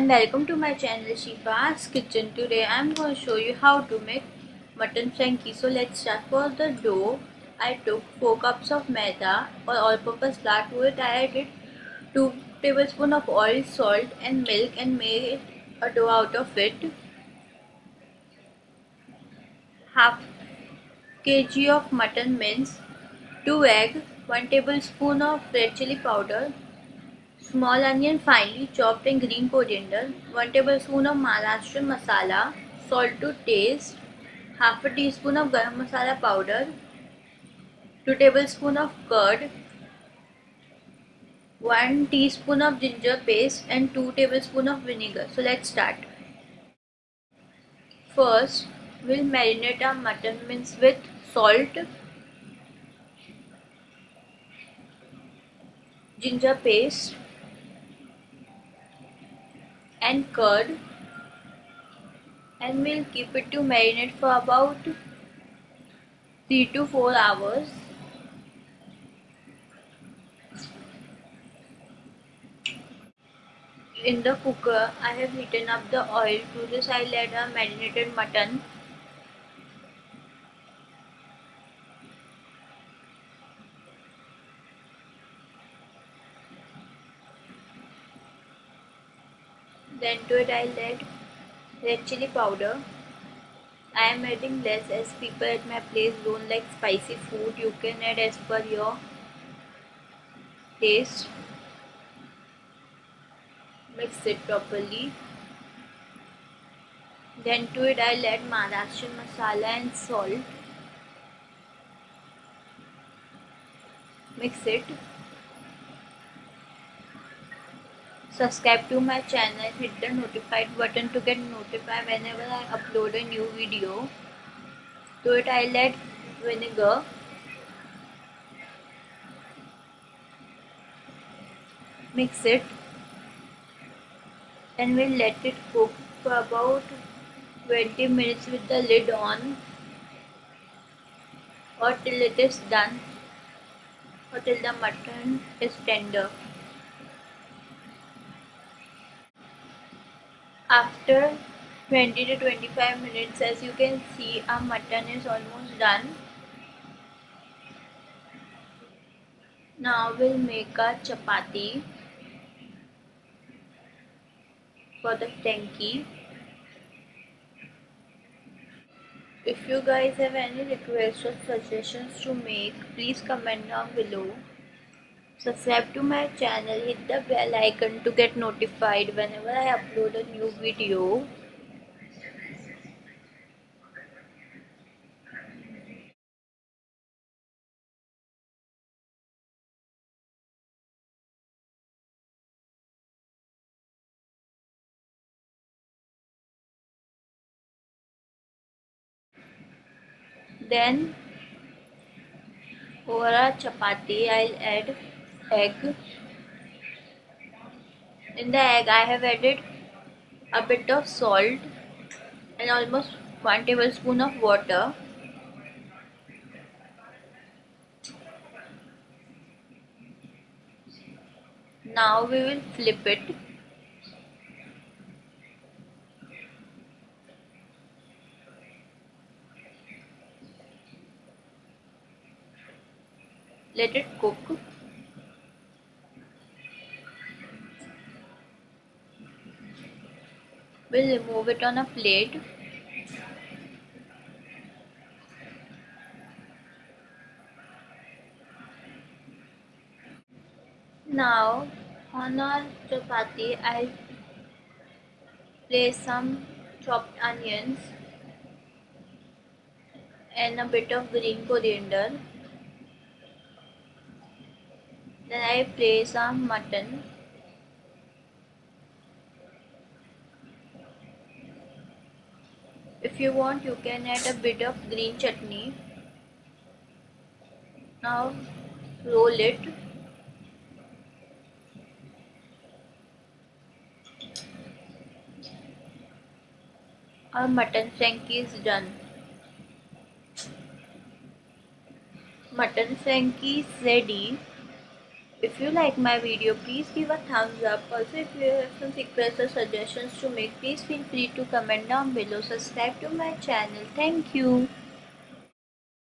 And welcome to my channel Shifa's Kitchen. Today I'm going to show you how to make mutton frankie. So let's start. For the dough, I took 4 cups of maida or all-purpose flour. To it I added 2 tablespoons of oil, salt and milk and made a dough out of it. Half kg of mutton mince, 2 egg, 1 tablespoon of red chili powder, small onion finely chopped and green coriander, 1 tablespoon of Maharashtrian masala, salt to taste, half a teaspoon of garam masala powder, 2 tablespoon of curd, 1 teaspoon of ginger paste and 2 tablespoon of vinegar. So let's start. First, we'll marinate our mutton mince with salt, ginger paste, and curd and we'll keep it to marinate for about 3 to 4 hours. In the cooker I have heated up the oil to this I'll add a marinated mutton Then to it I'll add red chili powder. I am adding less as people at my place don't like spicy food. You can add as per your taste. Mix it properly. Then to it I'll add masala and salt. Mix it. Subscribe to my channel hit the notified button to get notified whenever I upload a new video. To it I'll vinegar. Mix it. And we'll let it cook for about 20 minutes with the lid on. Or till it is done. Or till the mutton is tender after 20 to 25 minutes as you can see our mutton is almost done. Now we'll make a chapati for the frankie if you guys have any requests or suggestions to make please comment down below Subscribe to my channel, hit the bell icon to get notified whenever I upload a new video. Then over a chapati I'll add egg. In the egg I have added a bit of salt and almost 1 tablespoon of water. Now we will flip it. Let it cook We'll remove it on a plate. Now on our chapati I'll place some chopped onions and a bit of green coriander. Then I place some mutton if you want you can add a bit of green chutney. Now roll it. Our mutton frankie is done. Mutton frankie is ready If you like my video, please give a thumbs up. Also, if you have some requests or suggestions to make, please feel free to comment down below. Subscribe to my channel. Thank you.